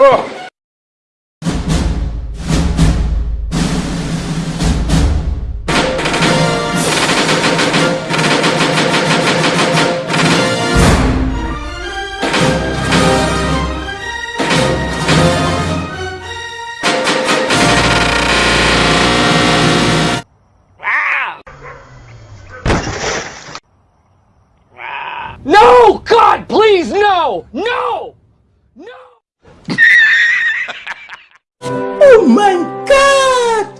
No! God, please, no! No! Oh my god!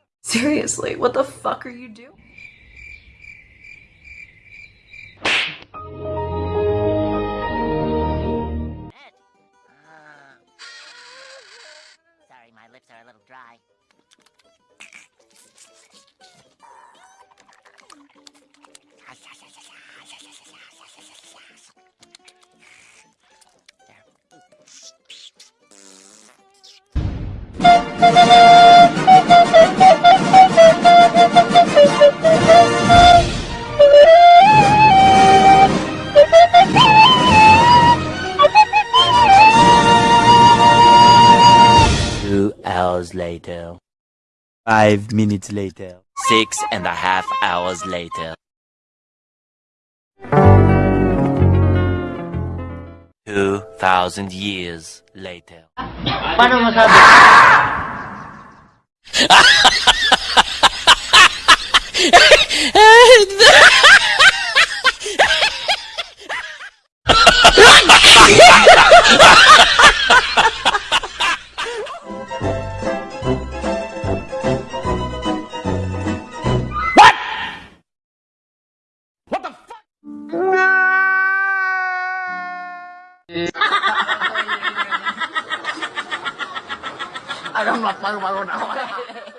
Seriously, what the fuck are you doing? Hours later. Five minutes later. Six and a half hours later. Two thousand years later. Paano masabi? What Eh. Hagan más pago, pago.